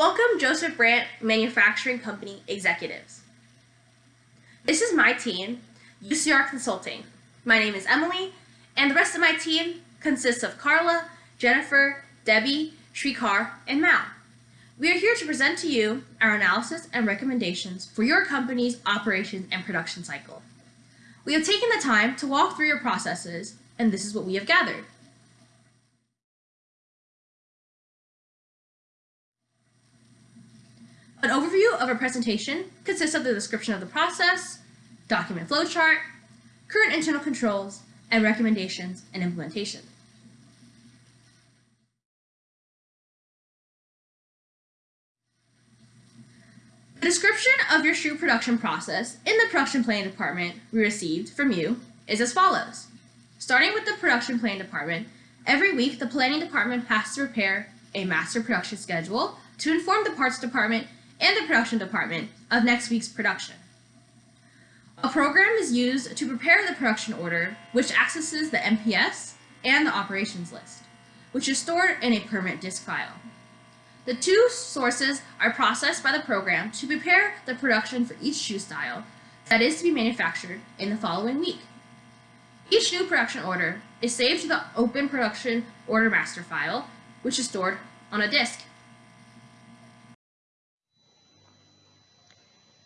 Welcome Joseph Brandt Manufacturing Company executives. This is my team, UCR Consulting. My name is Emily, and the rest of my team consists of Carla, Jennifer, Debbie, Shrikar, and Mal. We are here to present to you our analysis and recommendations for your company's operations and production cycle. We have taken the time to walk through your processes, and this is what we have gathered. An overview of a presentation consists of the description of the process, document flowchart, current internal controls, and recommendations and implementation. The description of your shoe production process in the production planning department we received from you is as follows. Starting with the production planning department, every week the planning department has to prepare a master production schedule to inform the parts department and the production department of next week's production. A program is used to prepare the production order, which accesses the MPS and the operations list, which is stored in a permanent disk file. The two sources are processed by the program to prepare the production for each shoe style that is to be manufactured in the following week. Each new production order is saved to the Open Production Order Master file, which is stored on a disk.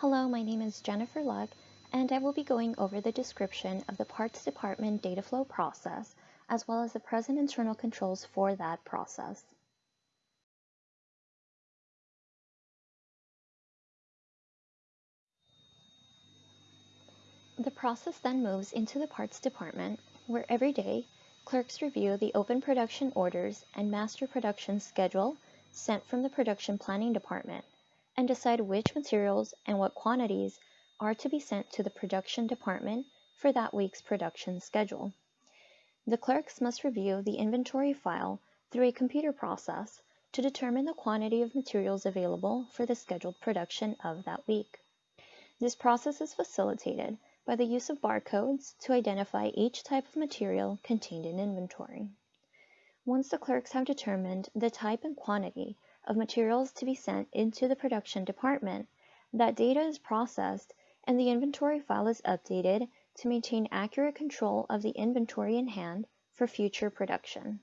Hello, my name is Jennifer Luck, and I will be going over the description of the Parts Department data flow process, as well as the present internal controls for that process. The process then moves into the parts department, where every day, clerks review the open production orders and master production schedule sent from the production planning department and decide which materials and what quantities are to be sent to the production department for that week's production schedule. The clerks must review the inventory file through a computer process to determine the quantity of materials available for the scheduled production of that week. This process is facilitated by the use of barcodes to identify each type of material contained in inventory. Once the clerks have determined the type and quantity of materials to be sent into the production department, that data is processed and the inventory file is updated to maintain accurate control of the inventory in hand for future production.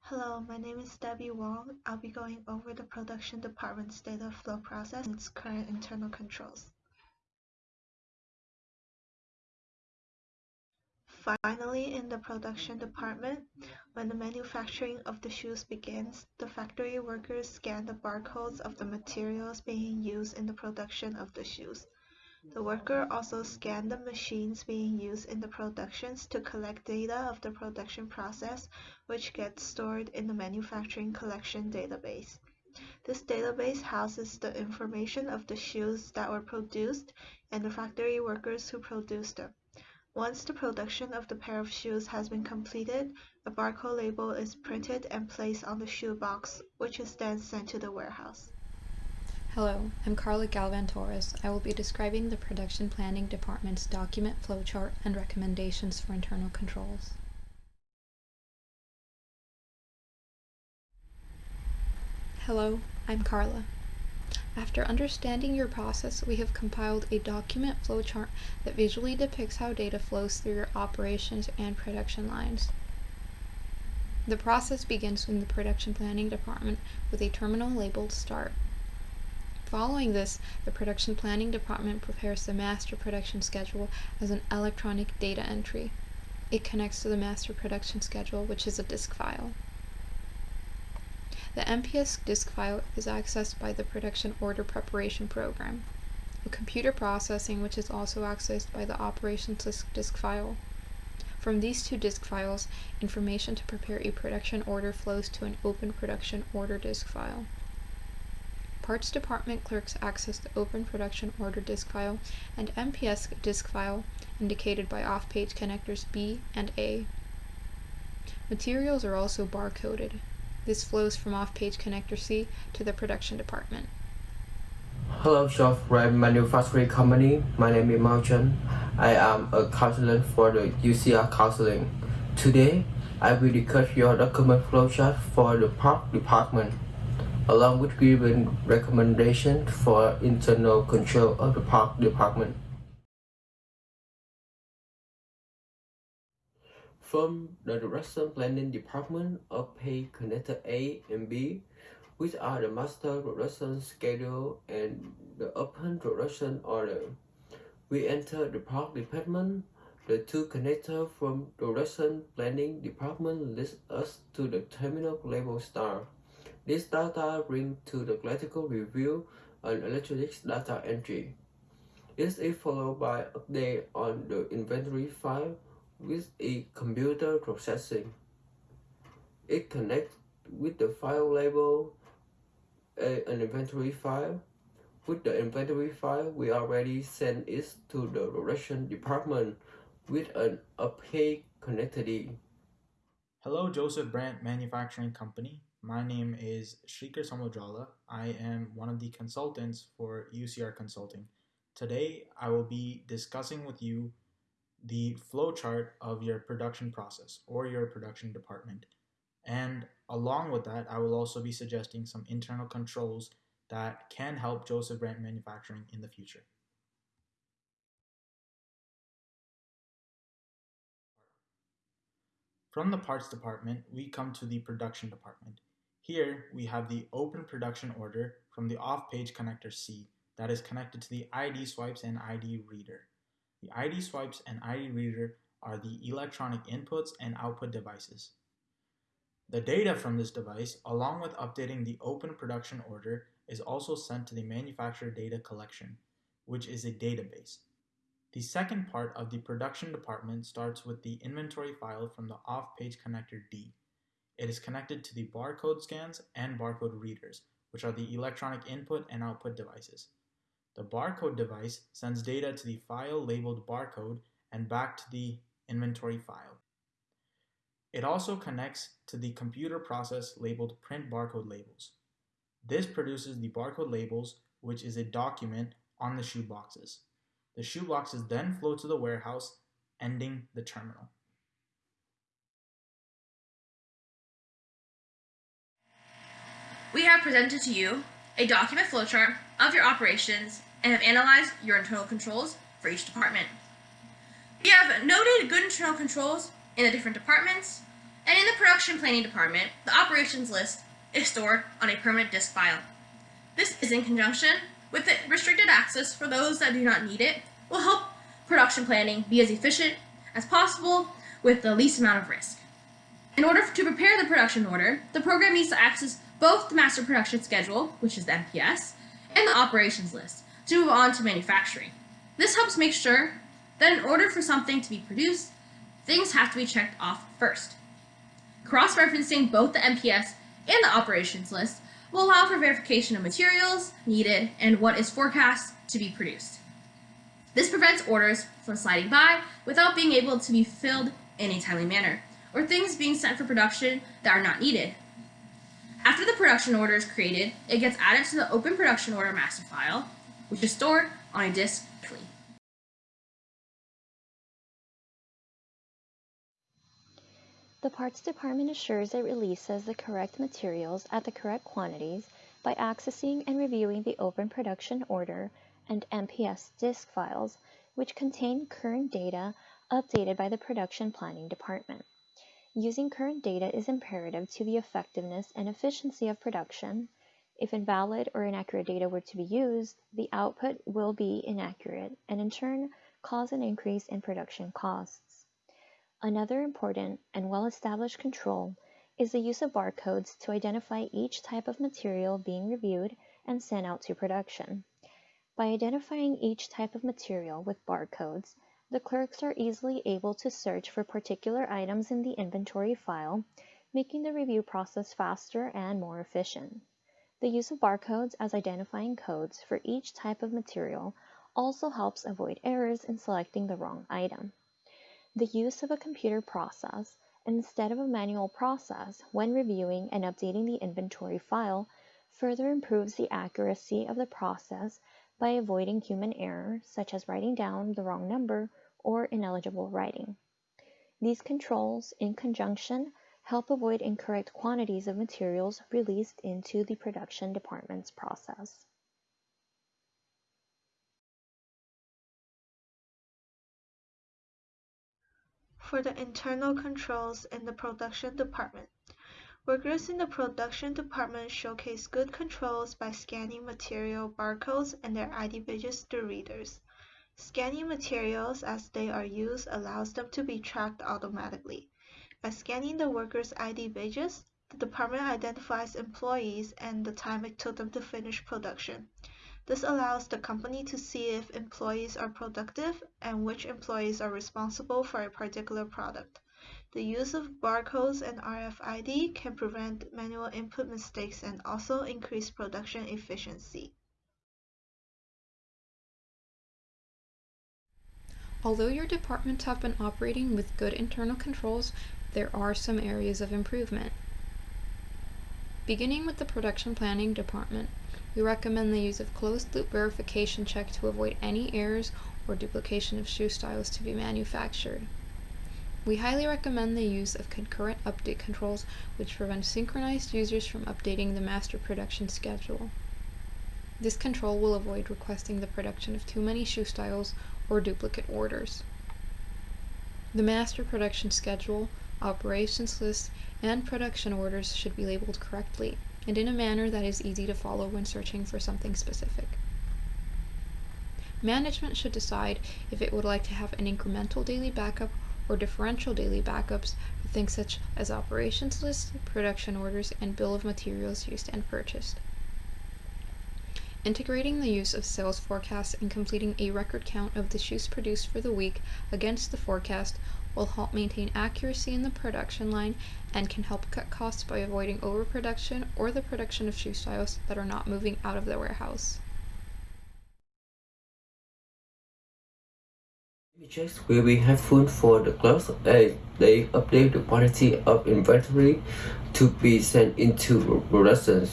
Hello, my name is Debbie Wong. I'll be going over the production department's data flow process and its current internal controls. Finally, in the production department, when the manufacturing of the shoes begins, the factory workers scan the barcodes of the materials being used in the production of the shoes. The worker also scanned the machines being used in the productions to collect data of the production process, which gets stored in the manufacturing collection database. This database houses the information of the shoes that were produced and the factory workers who produced them. Once the production of the pair of shoes has been completed, a barcode label is printed and placed on the shoe box, which is then sent to the warehouse. Hello, I'm Carla Galvan Torres. I will be describing the Production Planning Department's document flowchart and recommendations for internal controls. Hello, I'm Carla. After understanding your process, we have compiled a document flowchart that visually depicts how data flows through your operations and production lines. The process begins in the production planning department with a terminal labeled start. Following this, the production planning department prepares the master production schedule as an electronic data entry. It connects to the master production schedule, which is a disk file. The MPS disk file is accessed by the production order preparation program, a computer processing which is also accessed by the operations disk file. From these two disk files, information to prepare a production order flows to an open production order disk file. Parts Department clerks access the Open Production Order disk file and MPS disk file indicated by off-page connectors B and A. Materials are also barcoded. This flows from off-page connector C to the production department. Hello, Joseph Brandt Manufacturing Company. My name is Mao Chen. I am a consultant for the UCR Consulting. Today, I will discuss your document flowchart for the park department, along with giving recommendations for internal control of the park department. From the Production Planning Department of page connector A and B, which are the master production schedule and the open production order. We enter the park department. The two connectors from production planning department lead us to the terminal level star. This data bring to the electrical review and electronics data entry. This is followed by update on the inventory file with a computer processing. It connects with the file label a, an inventory file. With the inventory file, we already sent it to the production department with an opaque connectivity. Hello, Joseph Brandt Manufacturing Company. My name is Shrikar Samojala. I am one of the consultants for UCR Consulting. Today, I will be discussing with you the flowchart of your production process or your production department. And along with that, I will also be suggesting some internal controls that can help Joseph Brandt Manufacturing in the future. From the parts department, we come to the production department. Here, we have the open production order from the off-page connector C that is connected to the ID swipes and ID reader. The ID swipes and ID reader are the electronic inputs and output devices. The data from this device, along with updating the open production order, is also sent to the manufacturer data collection, which is a database. The second part of the production department starts with the inventory file from the off-page connector D. It is connected to the barcode scans and barcode readers, which are the electronic input and output devices. The barcode device sends data to the file labeled barcode and back to the inventory file. It also connects to the computer process labeled print barcode labels. This produces the barcode labels, which is a document on the shoe boxes. The shoe boxes then flow to the warehouse, ending the terminal. We have presented to you a document flowchart of your operations and have analyzed your internal controls for each department. We have noted good internal controls in the different departments, and in the production planning department, the operations list is stored on a permanent disk file. This is in conjunction with the restricted access for those that do not need it, will help production planning be as efficient as possible with the least amount of risk. In order to prepare the production order, the program needs to access both the master production schedule, which is the MPS, and the operations list to move on to manufacturing. This helps make sure that in order for something to be produced, things have to be checked off first. Cross-referencing both the MPS and the operations list will allow for verification of materials needed and what is forecast to be produced. This prevents orders from sliding by without being able to be filled in a timely manner, or things being sent for production that are not needed. After the production order is created, it gets added to the open production order master file, which is stored on a disk The parts department assures it releases the correct materials at the correct quantities by accessing and reviewing the open production order and MPS disk files, which contain current data updated by the production planning department. Using current data is imperative to the effectiveness and efficiency of production. If invalid or inaccurate data were to be used, the output will be inaccurate and in turn cause an increase in production costs. Another important and well-established control is the use of barcodes to identify each type of material being reviewed and sent out to production. By identifying each type of material with barcodes, the clerks are easily able to search for particular items in the inventory file, making the review process faster and more efficient. The use of barcodes as identifying codes for each type of material also helps avoid errors in selecting the wrong item. The use of a computer process instead of a manual process when reviewing and updating the inventory file further improves the accuracy of the process by avoiding human error such as writing down the wrong number or ineligible writing. These controls, in conjunction help avoid incorrect quantities of materials released into the production department's process. For the internal controls in the production department, workers in the production department showcase good controls by scanning material barcodes and their ID badges through readers. Scanning materials as they are used allows them to be tracked automatically. By scanning the workers' ID badges, the department identifies employees and the time it took them to finish production. This allows the company to see if employees are productive and which employees are responsible for a particular product. The use of barcodes and RFID can prevent manual input mistakes and also increase production efficiency. Although your departments have been operating with good internal controls, there are some areas of improvement. Beginning with the production planning department, we recommend the use of closed loop verification check to avoid any errors or duplication of shoe styles to be manufactured. We highly recommend the use of concurrent update controls which prevent synchronized users from updating the master production schedule. This control will avoid requesting the production of too many shoe styles or duplicate orders. The master production schedule, operations list, and production orders should be labeled correctly and in a manner that is easy to follow when searching for something specific. Management should decide if it would like to have an incremental daily backup or differential daily backups for things such as operations lists, production orders, and bill of materials used and purchased. Integrating the use of sales forecasts and completing a record count of the shoes produced for the week against the forecast will help maintain accuracy in the production line and can help cut costs by avoiding overproduction or the production of shoe styles that are not moving out of the warehouse. Checks will be helpful for the clerks as uh, they update the quantity of inventory to be sent into production.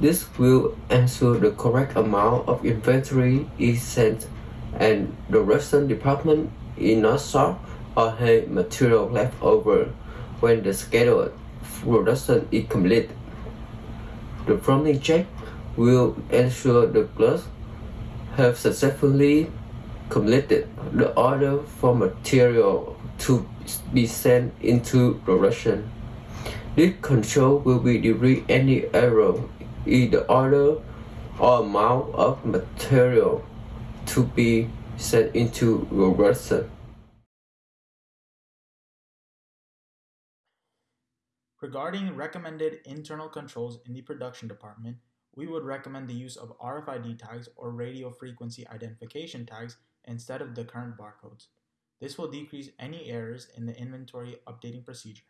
This will ensure the correct amount of inventory is sent and the production department is not short or have material left over when the scheduled production is complete. The prompting check will ensure the clerks have successfully completed the order for material to be sent into production. This control will be delete any error in the order or amount of material to be sent into production. Regarding recommended internal controls in the production department, we would recommend the use of RFID tags or radio frequency identification tags instead of the current barcodes. This will decrease any errors in the inventory updating procedure.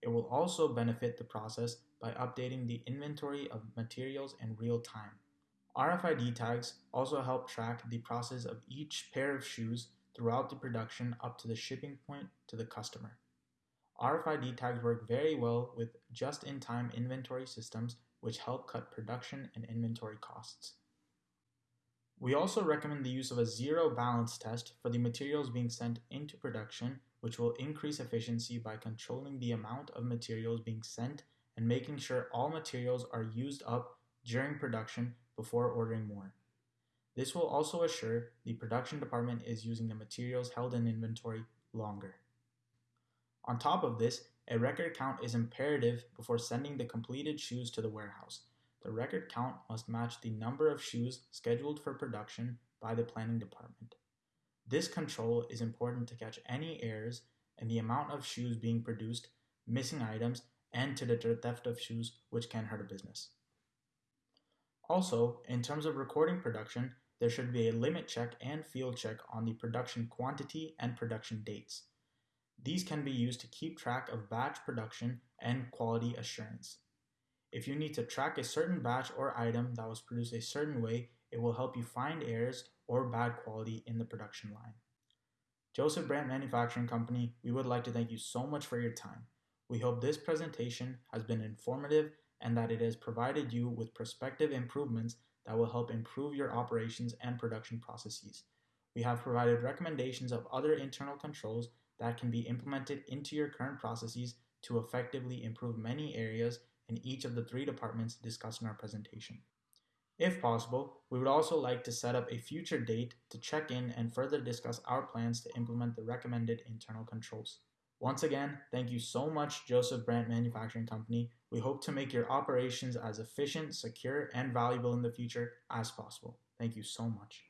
It will also benefit the process by updating the inventory of materials in real time. RFID tags also help track the process of each pair of shoes throughout the production up to the shipping point to the customer. RFID tags work very well with just-in-time inventory systems which help cut production and inventory costs. We also recommend the use of a zero balance test for the materials being sent into production, which will increase efficiency by controlling the amount of materials being sent and making sure all materials are used up during production before ordering more. This will also assure the production department is using the materials held in inventory longer. On top of this, a record count is imperative before sending the completed shoes to the warehouse. The record count must match the number of shoes scheduled for production by the planning department. This control is important to catch any errors in the amount of shoes being produced, missing items, and to deter theft of shoes, which can hurt a business. Also, in terms of recording production, there should be a limit check and field check on the production quantity and production dates. These can be used to keep track of batch production and quality assurance. If you need to track a certain batch or item that was produced a certain way, it will help you find errors or bad quality in the production line. Joseph Brandt Manufacturing Company, we would like to thank you so much for your time. We hope this presentation has been informative and that it has provided you with prospective improvements that will help improve your operations and production processes. We have provided recommendations of other internal controls that can be implemented into your current processes to effectively improve many areas in each of the three departments discussed in our presentation. If possible, we would also like to set up a future date to check in and further discuss our plans to implement the recommended internal controls. Once again, thank you so much, Joseph Brandt Manufacturing Company. We hope to make your operations as efficient, secure, and valuable in the future as possible. Thank you so much.